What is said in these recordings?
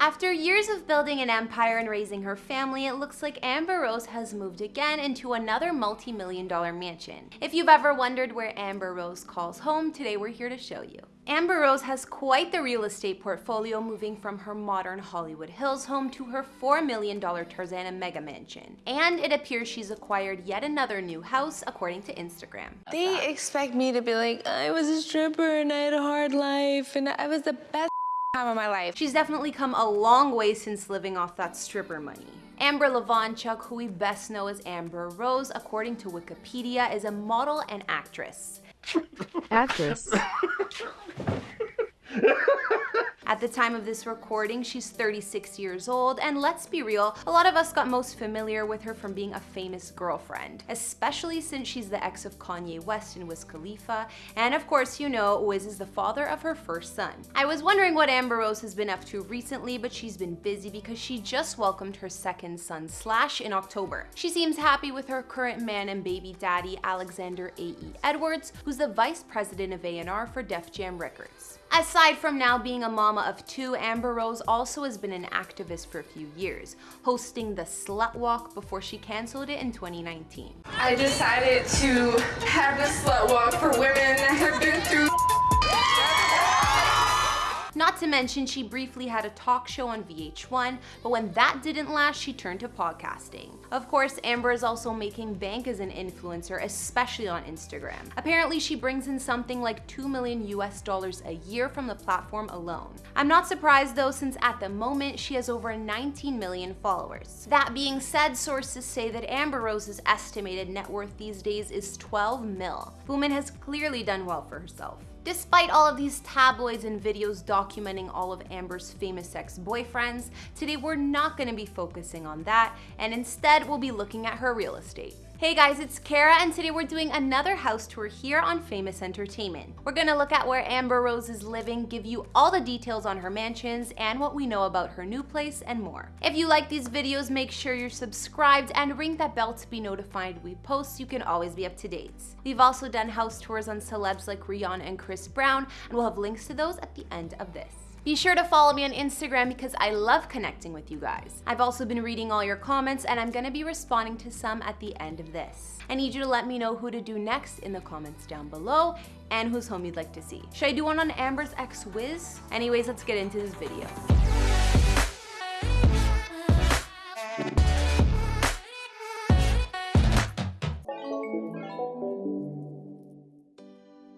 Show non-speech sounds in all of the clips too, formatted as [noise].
After years of building an empire and raising her family, it looks like Amber Rose has moved again into another multi-million dollar mansion. If you've ever wondered where Amber Rose calls home, today we're here to show you. Amber Rose has quite the real estate portfolio moving from her modern Hollywood Hills home to her $4 million Tarzana mega mansion. And it appears she's acquired yet another new house according to Instagram. They expect me to be like, I was a stripper and I had a hard life and I was the best time of my life. She's definitely come a long way since living off that stripper money. Amber Levonchuck, who we best know as Amber Rose, according to Wikipedia, is a model and actress. Actress. [laughs] [laughs] At the time of this recording, she's 36 years old, and let's be real, a lot of us got most familiar with her from being a famous girlfriend, especially since she's the ex of Kanye West and Wiz Khalifa, and of course you know Wiz is the father of her first son. I was wondering what Amber Rose has been up to recently, but she's been busy because she just welcomed her second son Slash in October. She seems happy with her current man and baby daddy, Alexander A.E. Edwards, who's the vice president of A&R for Def Jam Records. Aside from now being a mama of two, Amber Rose also has been an activist for a few years, hosting the Slut Walk before she canceled it in 2019. I decided to have the slut walk for women that have been through Not to mention, she briefly had a talk show on VH1, but when that didn't last, she turned to podcasting. Of course, Amber is also making bank as an influencer, especially on Instagram. Apparently, she brings in something like 2 million US dollars a year from the platform alone. I'm not surprised though, since at the moment, she has over 19 million followers. That being said, sources say that Amber Rose's estimated net worth these days is 12 mil. Woman has clearly done well for herself. Despite all of these tabloids and videos documenting all of Amber's famous ex-boyfriends, today we're not going to be focusing on that, and instead we'll be looking at her real estate. Hey guys, it's Kara and today we're doing another house tour here on Famous Entertainment. We're gonna look at where Amber Rose is living, give you all the details on her mansions and what we know about her new place and more. If you like these videos, make sure you're subscribed and ring that bell to be notified we post so you can always be up to date. We've also done house tours on celebs like Rihanna and Chris Brown and we'll have links to those at the end of this. Be sure to follow me on Instagram because I love connecting with you guys. I've also been reading all your comments and I'm gonna be responding to some at the end of this. I need you to let me know who to do next in the comments down below and whose home you'd like to see. Should I do one on Amber's ex Wiz? Anyways, let's get into this video.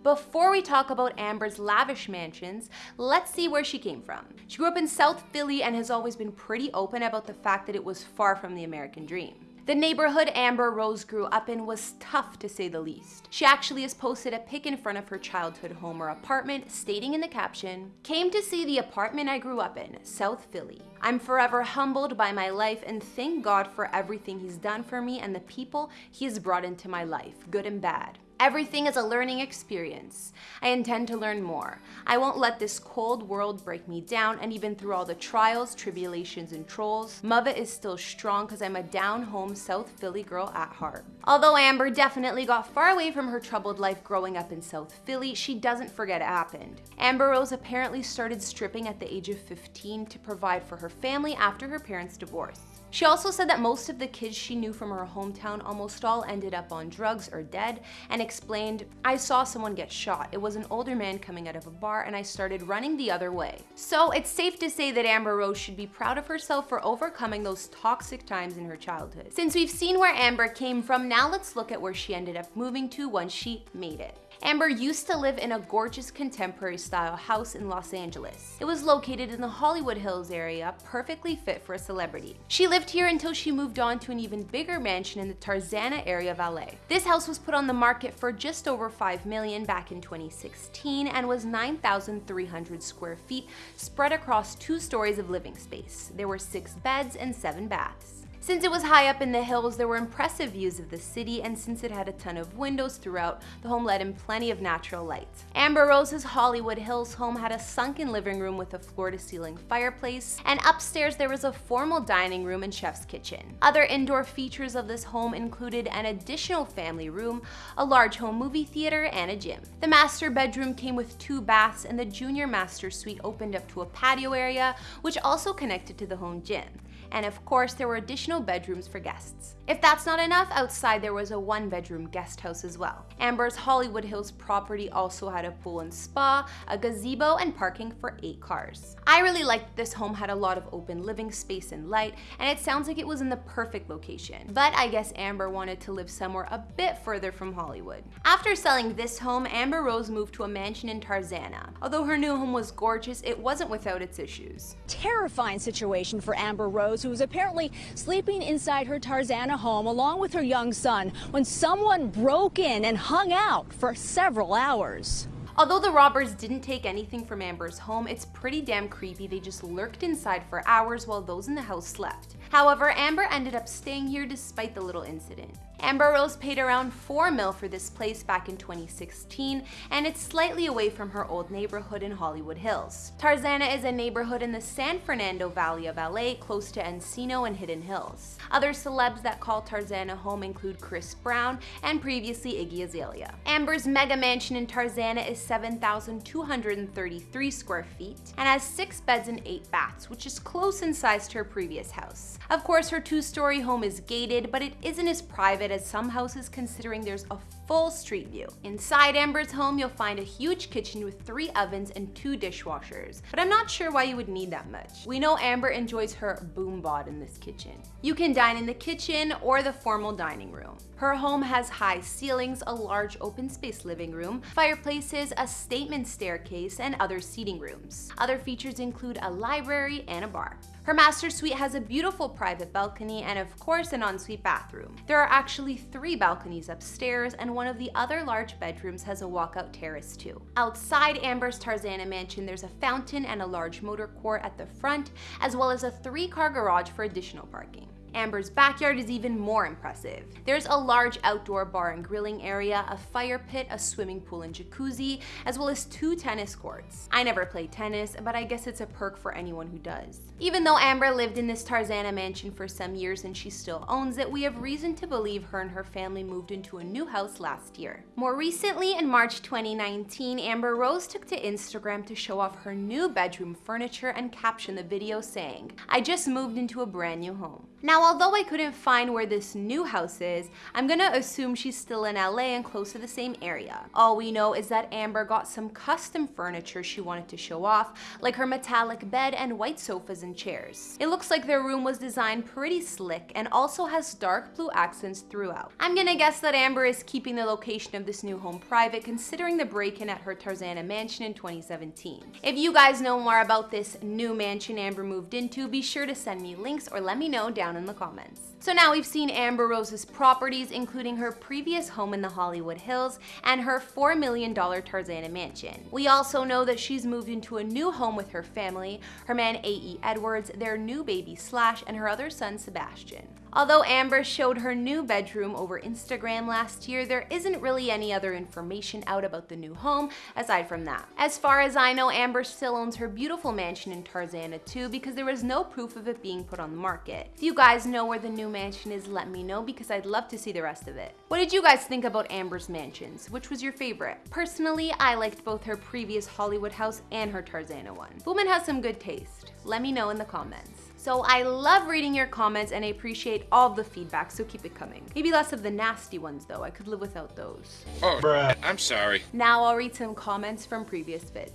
Before we talk about Amber's lavish mansions, let's see where she came from. She grew up in South Philly and has always been pretty open about the fact that it was far from the American dream. The neighborhood Amber Rose grew up in was tough to say the least. She actually has posted a pic in front of her childhood home or apartment stating in the caption, Came to see the apartment I grew up in, South Philly. I'm forever humbled by my life and thank God for everything he's done for me and the people he has brought into my life, good and bad. Everything is a learning experience. I intend to learn more. I won't let this cold world break me down and even through all the trials, tribulations, and trolls, Mother is still strong because I'm a down-home South Philly girl at heart. Although Amber definitely got far away from her troubled life growing up in South Philly, she doesn't forget it happened. Amber Rose apparently started stripping at the age of 15 to provide for her family after her parents' divorce. She also said that most of the kids she knew from her hometown almost all ended up on drugs or dead and explained, I saw someone get shot. It was an older man coming out of a bar and I started running the other way. So it's safe to say that Amber Rose should be proud of herself for overcoming those toxic times in her childhood. Since we've seen where Amber came from, now let's look at where she ended up moving to once she made it. Amber used to live in a gorgeous contemporary style house in Los Angeles. It was located in the Hollywood Hills area, perfectly fit for a celebrity. She lived here until she moved on to an even bigger mansion in the Tarzana area of LA. This house was put on the market for just over 5 million back in 2016 and was 9,300 square feet spread across two stories of living space. There were six beds and seven baths. Since it was high up in the hills, there were impressive views of the city, and since it had a ton of windows throughout, the home let in plenty of natural light. Amber Rose's Hollywood Hills home had a sunken living room with a floor-to-ceiling fireplace, and upstairs there was a formal dining room and chef's kitchen. Other indoor features of this home included an additional family room, a large home movie theater, and a gym. The master bedroom came with two baths, and the junior master suite opened up to a patio area, which also connected to the home gym and of course there were additional bedrooms for guests. If that's not enough, outside there was a one bedroom guest house as well. Amber's Hollywood Hills property also had a pool and spa, a gazebo, and parking for eight cars. I really liked this home had a lot of open living space and light, and it sounds like it was in the perfect location. But I guess Amber wanted to live somewhere a bit further from Hollywood. After selling this home, Amber Rose moved to a mansion in Tarzana. Although her new home was gorgeous, it wasn't without its issues. Terrifying situation for Amber Rose who was apparently sleeping inside her Tarzana home along with her young son when someone broke in and hung out for several hours. Although the robbers didn't take anything from Amber's home, it's pretty damn creepy they just lurked inside for hours while those in the house slept. However, Amber ended up staying here despite the little incident. Amber Rose paid around 4 mil for this place back in 2016, and it's slightly away from her old neighborhood in Hollywood Hills. Tarzana is a neighborhood in the San Fernando Valley of LA, close to Encino and Hidden Hills. Other celebs that call Tarzana home include Chris Brown and previously Iggy Azalea. Amber's mega mansion in Tarzana is 7,233 square feet and has 6 beds and 8 baths, which is close in size to her previous house. Of course, her two-story home is gated, but it isn't as private as some houses considering there's a full street view. Inside Amber's home, you'll find a huge kitchen with three ovens and two dishwashers, but I'm not sure why you would need that much. We know Amber enjoys her boom bod in this kitchen. You can dine in the kitchen or the formal dining room. Her home has high ceilings, a large open space living room, fireplaces, a statement staircase, and other seating rooms. Other features include a library and a bar. Her master suite has a beautiful private balcony and of course an ensuite bathroom. There are actually three balconies upstairs and one of the other large bedrooms has a walkout terrace too. Outside Amber's Tarzana mansion there's a fountain and a large motor court at the front as well as a three car garage for additional parking. Amber's backyard is even more impressive. There's a large outdoor bar and grilling area, a fire pit, a swimming pool and jacuzzi, as well as two tennis courts. I never played tennis, but I guess it's a perk for anyone who does. Even though Amber lived in this Tarzana mansion for some years and she still owns it, we have reason to believe her and her family moved into a new house last year. More recently, in March 2019, Amber Rose took to Instagram to show off her new bedroom furniture and caption the video saying, I just moved into a brand new home. Now, although I couldn't find where this new house is, I'm gonna assume she's still in LA and close to the same area. All we know is that Amber got some custom furniture she wanted to show off, like her metallic bed and white sofas and chairs. It looks like their room was designed pretty slick and also has dark blue accents throughout. I'm gonna guess that Amber is keeping the location of this new home private considering the break-in at her Tarzana mansion in 2017. If you guys know more about this new mansion Amber moved into, be sure to send me links or let me know down down in the comments. So now we've seen Amber Rose's properties, including her previous home in the Hollywood Hills and her $4 million Tarzana mansion. We also know that she's moved into a new home with her family, her man A.E. Edwards, their new baby Slash, and her other son Sebastian. Although Amber showed her new bedroom over Instagram last year, there isn't really any other information out about the new home aside from that. As far as I know, Amber still owns her beautiful mansion in Tarzana too because there was no proof of it being put on the market. If you guys know where the new mansion is, let me know because I'd love to see the rest of it. What did you guys think about Amber's mansions? Which was your favorite? Personally, I liked both her previous Hollywood house and her Tarzana one. Woman has some good taste. Let me know in the comments. So I love reading your comments and I appreciate all the feedback, so keep it coming. Maybe less of the nasty ones though, I could live without those. Oh, bruh. I'm sorry. Now I'll read some comments from previous vids.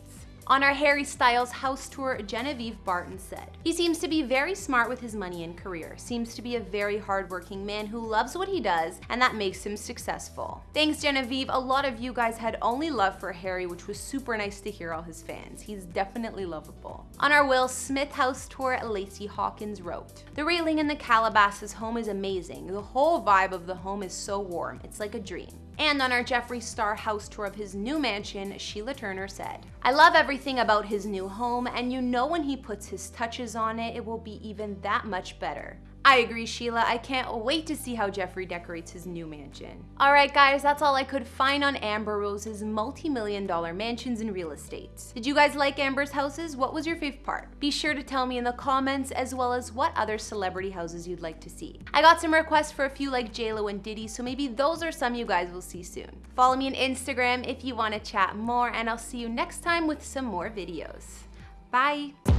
On our Harry Styles house tour, Genevieve Barton said, He seems to be very smart with his money and career, seems to be a very hardworking man who loves what he does, and that makes him successful. Thanks, Genevieve. A lot of you guys had only love for Harry, which was super nice to hear all his fans. He's definitely lovable. On our Will Smith house tour, Lacey Hawkins wrote, The railing in the Calabasas home is amazing. The whole vibe of the home is so warm. It's like a dream. And on our Jeffree Star house tour of his new mansion, Sheila Turner said, I love everything about his new home, and you know when he puts his touches on it, it will be even that much better. I agree, Sheila. I can't wait to see how Jeffree decorates his new mansion. Alright guys, that's all I could find on Amber Rose's multi-million dollar mansions and real estate. Did you guys like Amber's houses? What was your favorite part? Be sure to tell me in the comments as well as what other celebrity houses you'd like to see. I got some requests for a few like JLo and Diddy, so maybe those are some you guys will see soon. Follow me on Instagram if you want to chat more, and I'll see you next time with some more videos. Bye!